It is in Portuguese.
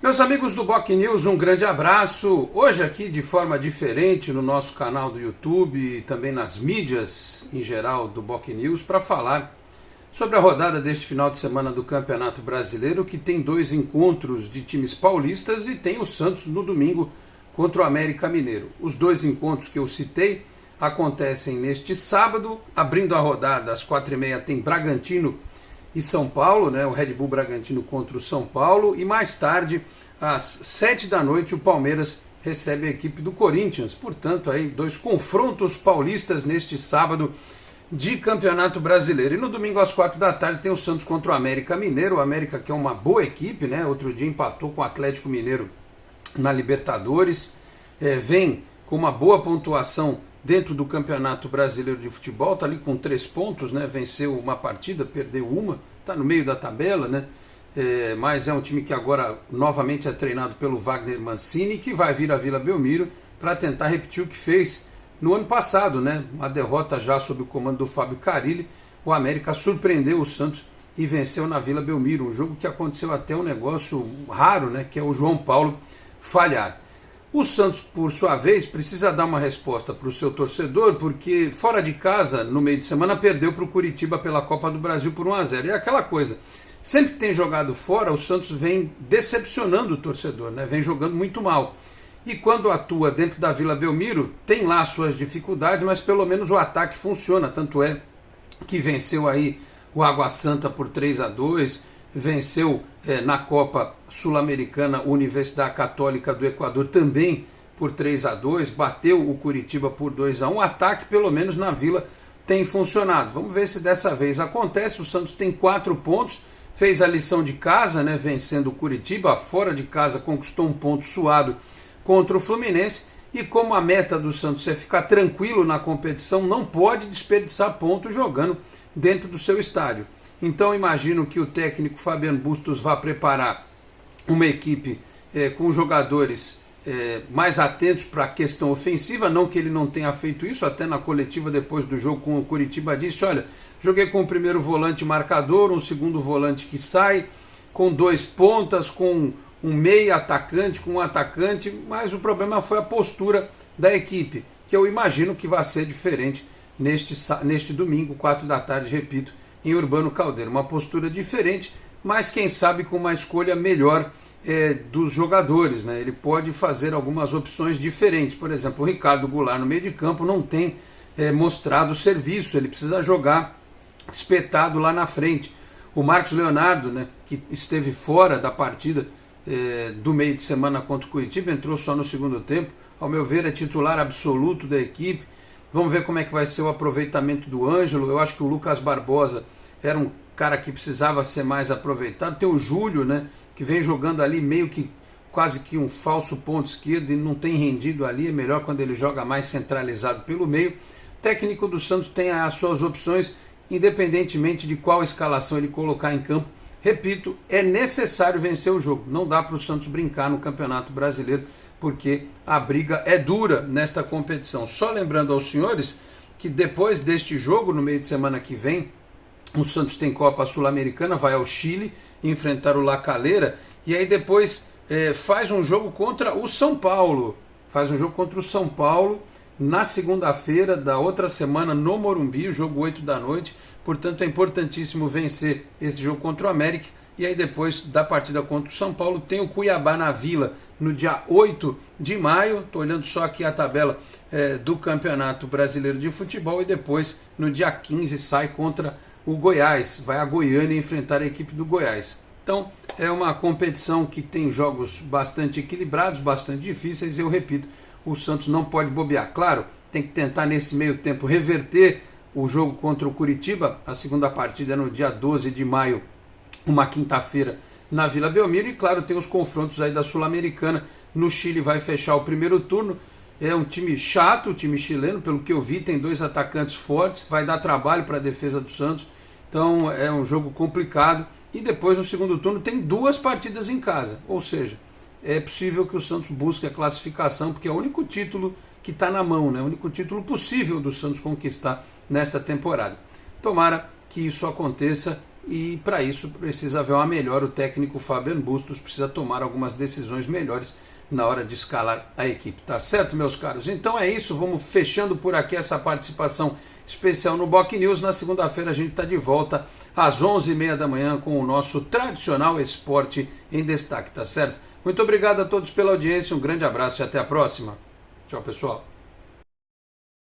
Meus amigos do Boc News, um grande abraço. Hoje aqui de forma diferente no nosso canal do YouTube e também nas mídias em geral do Boc News para falar sobre a rodada deste final de semana do Campeonato Brasileiro, que tem dois encontros de times paulistas e tem o Santos no domingo contra o América Mineiro. Os dois encontros que eu citei acontecem neste sábado, abrindo a rodada às quatro e meia tem Bragantino e São Paulo, né, o Red Bull Bragantino contra o São Paulo, e mais tarde, às sete da noite, o Palmeiras recebe a equipe do Corinthians. Portanto, aí dois confrontos paulistas neste sábado de Campeonato Brasileiro. E no domingo às quatro da tarde tem o Santos contra o América Mineiro. O América que é uma boa equipe, né? Outro dia empatou com o Atlético Mineiro na Libertadores. É, vem com uma boa pontuação dentro do Campeonato Brasileiro de Futebol, está ali com três pontos, né? Venceu uma partida, perdeu uma, está no meio da tabela, né? É, mas é um time que agora novamente é treinado pelo Wagner Mancini, que vai vir à Vila Belmiro para tentar repetir o que fez no ano passado, né? Uma derrota já sob o comando do Fábio Carilli. O América surpreendeu o Santos e venceu na Vila Belmiro, um jogo que aconteceu até um negócio raro, né? Que é o João Paulo falhar. O Santos, por sua vez, precisa dar uma resposta para o seu torcedor, porque fora de casa, no meio de semana, perdeu para o Curitiba pela Copa do Brasil por 1 a 0 E é aquela coisa, sempre que tem jogado fora, o Santos vem decepcionando o torcedor, né? vem jogando muito mal. E quando atua dentro da Vila Belmiro, tem lá suas dificuldades, mas pelo menos o ataque funciona. Tanto é que venceu aí o Água Santa por 3 a 2 venceu é, na Copa Sul-Americana Universidade Católica do Equador também por 3 a 2 bateu o Curitiba por 2 a 1 o ataque pelo menos na Vila tem funcionado. Vamos ver se dessa vez acontece. O Santos tem quatro pontos, fez a lição de casa, né, vencendo o Curitiba, fora de casa conquistou um ponto suado contra o Fluminense. E como a meta do Santos é ficar tranquilo na competição, não pode desperdiçar pontos jogando dentro do seu estádio. Então imagino que o técnico Fabiano Bustos vá preparar uma equipe é, com jogadores é, mais atentos para a questão ofensiva, não que ele não tenha feito isso, até na coletiva depois do jogo com o Curitiba disse, olha, joguei com o primeiro volante marcador, um segundo volante que sai, com dois pontas, com um meio atacante, com um atacante, mas o problema foi a postura da equipe, que eu imagino que vai ser diferente neste, neste domingo, quatro da tarde, repito, em Urbano Caldeiro. Uma postura diferente, mas quem sabe com uma escolha melhor é, dos jogadores. Né? Ele pode fazer algumas opções diferentes. Por exemplo, o Ricardo Goulart no meio de campo não tem é, mostrado serviço, ele precisa jogar espetado lá na frente. O Marcos Leonardo, né, que esteve fora da partida é, do meio de semana contra o Curitiba, entrou só no segundo tempo. Ao meu ver, é titular absoluto da equipe. Vamos ver como é que vai ser o aproveitamento do Ângelo. Eu acho que o Lucas Barbosa era um cara que precisava ser mais aproveitado. Tem o Júlio, né, que vem jogando ali meio que quase que um falso ponto esquerdo e não tem rendido ali. É melhor quando ele joga mais centralizado pelo meio. O técnico do Santos tem as suas opções, independentemente de qual escalação ele colocar em campo. Repito, é necessário vencer o jogo. Não dá para o Santos brincar no Campeonato Brasileiro, porque a briga é dura nesta competição. Só lembrando aos senhores que depois deste jogo, no meio de semana que vem, o Santos tem Copa Sul-Americana, vai ao Chile enfrentar o La Calera e aí depois é, faz um jogo contra o São Paulo. Faz um jogo contra o São Paulo na segunda-feira da outra semana no Morumbi, o jogo 8 da noite. Portanto, é importantíssimo vencer esse jogo contra o América. E aí depois da partida contra o São Paulo tem o Cuiabá na Vila no dia 8 de maio. Estou olhando só aqui a tabela é, do Campeonato Brasileiro de Futebol e depois no dia 15 sai contra o Goiás, vai a Goiânia enfrentar a equipe do Goiás. Então é uma competição que tem jogos bastante equilibrados, bastante difíceis. Eu repito, o Santos não pode bobear. Claro, tem que tentar nesse meio tempo reverter o jogo contra o Curitiba. A segunda partida é no dia 12 de maio, uma quinta-feira, na Vila Belmiro. E claro, tem os confrontos aí da Sul-Americana. No Chile vai fechar o primeiro turno. É um time chato, o time chileno, pelo que eu vi, tem dois atacantes fortes, vai dar trabalho para a defesa do Santos. Então é um jogo complicado. E depois no segundo turno tem duas partidas em casa. Ou seja, é possível que o Santos busque a classificação, porque é o único título que está na mão, né? o único título possível do Santos conquistar nesta temporada. Tomara que isso aconteça e para isso precisa haver uma melhor. O técnico Fabian Bustos precisa tomar algumas decisões melhores na hora de escalar a equipe. Tá certo, meus caros? Então é isso, vamos fechando por aqui essa participação especial no Boc News. Na segunda-feira a gente está de volta às 11h30 da manhã com o nosso tradicional esporte em destaque, tá certo? Muito obrigado a todos pela audiência, um grande abraço e até a próxima. Tchau, pessoal.